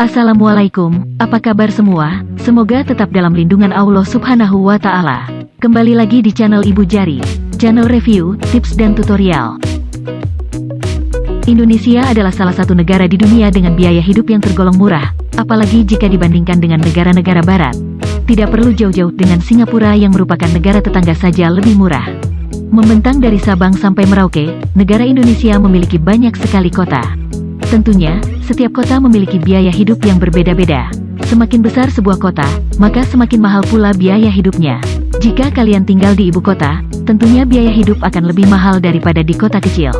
Assalamualaikum, apa kabar semua? Semoga tetap dalam lindungan Allah subhanahu wa ta'ala. Kembali lagi di channel Ibu Jari, channel review, tips dan tutorial. Indonesia adalah salah satu negara di dunia dengan biaya hidup yang tergolong murah, apalagi jika dibandingkan dengan negara-negara barat. Tidak perlu jauh-jauh dengan Singapura yang merupakan negara tetangga saja lebih murah. Membentang dari Sabang sampai Merauke, negara Indonesia memiliki banyak sekali kota. Tentunya, setiap kota memiliki biaya hidup yang berbeda-beda. Semakin besar sebuah kota, maka semakin mahal pula biaya hidupnya. Jika kalian tinggal di ibu kota, tentunya biaya hidup akan lebih mahal daripada di kota kecil.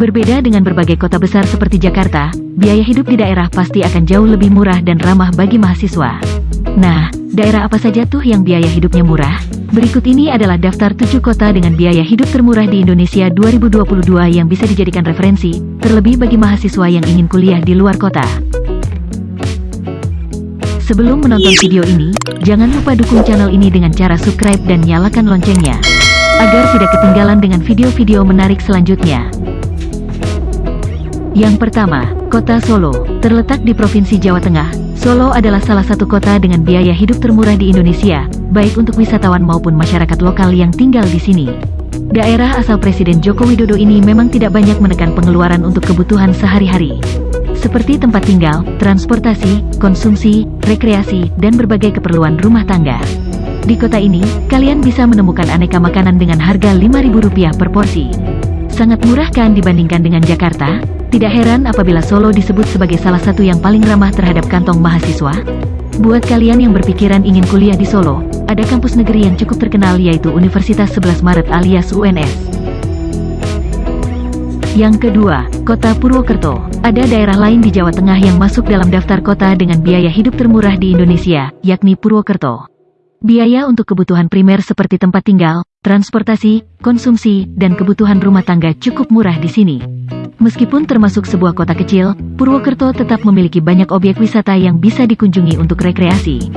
Berbeda dengan berbagai kota besar seperti Jakarta, biaya hidup di daerah pasti akan jauh lebih murah dan ramah bagi mahasiswa. Nah, daerah apa saja tuh yang biaya hidupnya murah? Berikut ini adalah daftar 7 kota dengan biaya hidup termurah di Indonesia 2022 yang bisa dijadikan referensi, terlebih bagi mahasiswa yang ingin kuliah di luar kota. Sebelum menonton video ini, jangan lupa dukung channel ini dengan cara subscribe dan nyalakan loncengnya, agar tidak ketinggalan dengan video-video menarik selanjutnya. Yang pertama, Kota Solo, terletak di Provinsi Jawa Tengah, Solo adalah salah satu kota dengan biaya hidup termurah di Indonesia, baik untuk wisatawan maupun masyarakat lokal yang tinggal di sini. Daerah asal Presiden Joko Widodo ini memang tidak banyak menekan pengeluaran untuk kebutuhan sehari-hari. Seperti tempat tinggal, transportasi, konsumsi, rekreasi, dan berbagai keperluan rumah tangga. Di kota ini, kalian bisa menemukan aneka makanan dengan harga Rp5.000 per porsi. Sangat murah kan dibandingkan dengan Jakarta? Tidak heran apabila Solo disebut sebagai salah satu yang paling ramah terhadap kantong mahasiswa. Buat kalian yang berpikiran ingin kuliah di Solo, ada kampus negeri yang cukup terkenal yaitu Universitas 11 Maret alias UNS. Yang kedua, Kota Purwokerto. Ada daerah lain di Jawa Tengah yang masuk dalam daftar kota dengan biaya hidup termurah di Indonesia, yakni Purwokerto. Biaya untuk kebutuhan primer seperti tempat tinggal, transportasi, konsumsi, dan kebutuhan rumah tangga cukup murah di sini. Meskipun termasuk sebuah kota kecil, Purwokerto tetap memiliki banyak objek wisata yang bisa dikunjungi untuk rekreasi.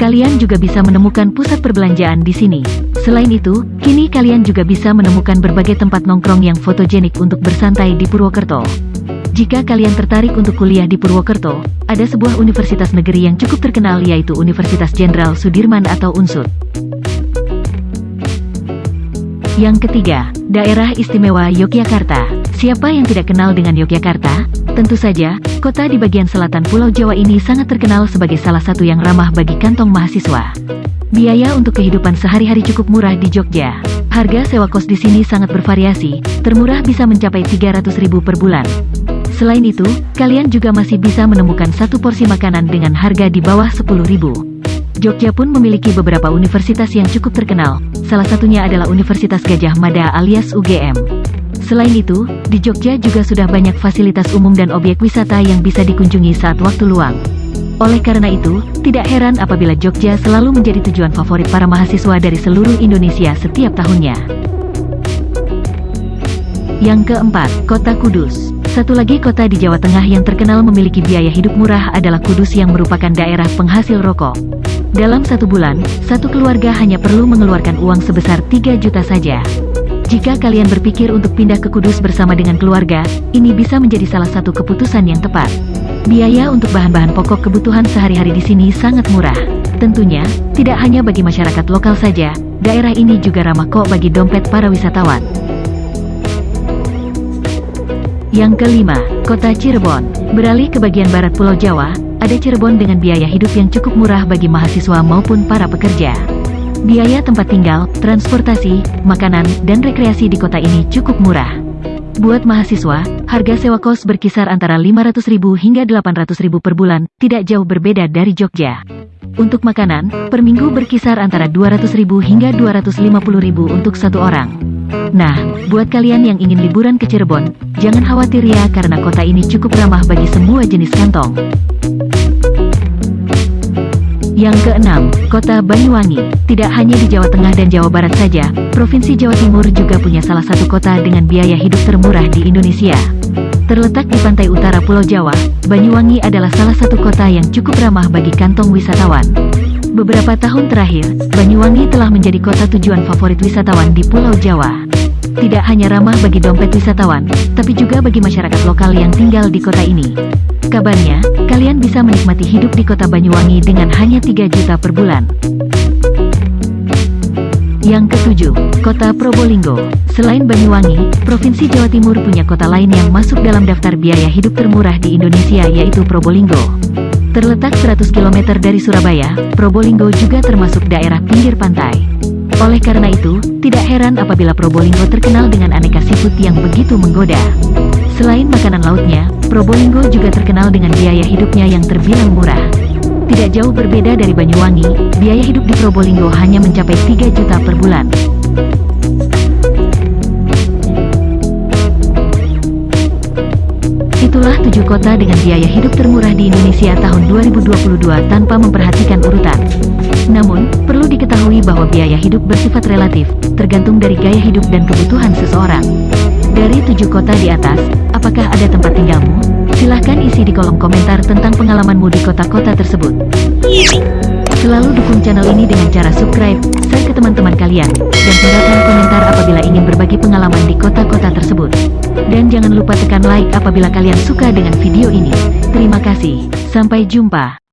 Kalian juga bisa menemukan pusat perbelanjaan di sini. Selain itu, kini kalian juga bisa menemukan berbagai tempat nongkrong yang fotogenik untuk bersantai di Purwokerto. Jika kalian tertarik untuk kuliah di Purwokerto, ada sebuah universitas negeri yang cukup terkenal yaitu Universitas Jenderal Sudirman atau UNSUD. Yang ketiga, Daerah Istimewa Yogyakarta. Siapa yang tidak kenal dengan Yogyakarta? Tentu saja, kota di bagian selatan Pulau Jawa ini sangat terkenal sebagai salah satu yang ramah bagi kantong mahasiswa. Biaya untuk kehidupan sehari-hari cukup murah di Jogja. Harga sewa kos di sini sangat bervariasi, termurah bisa mencapai 300 ribu per bulan. Selain itu, kalian juga masih bisa menemukan satu porsi makanan dengan harga di bawah 10 ribu. Jogja pun memiliki beberapa universitas yang cukup terkenal, salah satunya adalah Universitas Gajah Mada alias UGM. Selain itu, di Jogja juga sudah banyak fasilitas umum dan objek wisata yang bisa dikunjungi saat waktu luang. Oleh karena itu, tidak heran apabila Jogja selalu menjadi tujuan favorit para mahasiswa dari seluruh Indonesia setiap tahunnya. Yang keempat, Kota Kudus. Satu lagi kota di Jawa Tengah yang terkenal memiliki biaya hidup murah adalah Kudus yang merupakan daerah penghasil rokok. Dalam satu bulan, satu keluarga hanya perlu mengeluarkan uang sebesar 3 juta saja. Jika kalian berpikir untuk pindah ke Kudus bersama dengan keluarga, ini bisa menjadi salah satu keputusan yang tepat. Biaya untuk bahan-bahan pokok kebutuhan sehari-hari di sini sangat murah. Tentunya, tidak hanya bagi masyarakat lokal saja, daerah ini juga ramah kok bagi dompet para wisatawan. Yang kelima, Kota Cirebon. Beralih ke bagian barat Pulau Jawa, ada Cirebon dengan biaya hidup yang cukup murah bagi mahasiswa maupun para pekerja. Biaya tempat tinggal, transportasi, makanan, dan rekreasi di kota ini cukup murah. Buat mahasiswa, harga sewa kos berkisar antara 500.000 hingga 800.000 per bulan, tidak jauh berbeda dari Jogja. Untuk makanan, per minggu berkisar antara 200.000 hingga 250.000 untuk satu orang. Nah, buat kalian yang ingin liburan ke Cirebon, jangan khawatir ya karena kota ini cukup ramah bagi semua jenis kantong. Yang keenam, Kota Banyuwangi. Tidak hanya di Jawa Tengah dan Jawa Barat saja, Provinsi Jawa Timur juga punya salah satu kota dengan biaya hidup termurah di Indonesia. Terletak di pantai utara Pulau Jawa, Banyuwangi adalah salah satu kota yang cukup ramah bagi kantong wisatawan. Beberapa tahun terakhir, Banyuwangi telah menjadi kota tujuan favorit wisatawan di Pulau Jawa. Tidak hanya ramah bagi dompet wisatawan, tapi juga bagi masyarakat lokal yang tinggal di kota ini. Kabarnya, kalian bisa menikmati hidup di kota Banyuwangi dengan hanya 3 juta per bulan. Yang ketujuh, Kota Probolinggo. Selain Banyuwangi, Provinsi Jawa Timur punya kota lain yang masuk dalam daftar biaya hidup termurah di Indonesia yaitu Probolinggo. Terletak 100 km dari Surabaya, Probolinggo juga termasuk daerah pinggir pantai. Oleh karena itu, tidak heran apabila Probolinggo terkenal dengan aneka seafood yang begitu menggoda. Selain makanan lautnya, Probolinggo juga terkenal dengan biaya hidupnya yang terbilang murah. Tidak jauh berbeda dari Banyuwangi, biaya hidup di Probolinggo hanya mencapai 3 juta per bulan. Itulah tujuh kota dengan biaya hidup termurah di Indonesia tahun 2022 tanpa memperhatikan urutan. Namun, perlu diketahui bahwa biaya hidup bersifat relatif, tergantung dari gaya hidup dan kebutuhan seseorang. Dari tujuh kota di atas, apakah ada tempat tinggalmu? Silahkan isi di kolom komentar tentang pengalamanmu di kota-kota tersebut. Selalu dukung channel ini dengan cara subscribe, share ke teman-teman kalian, dan tinggalkan komentar apabila ingin berbagi pengalaman di kota-kota tersebut. Dan jangan lupa tekan like apabila kalian suka dengan video ini. Terima kasih, sampai jumpa.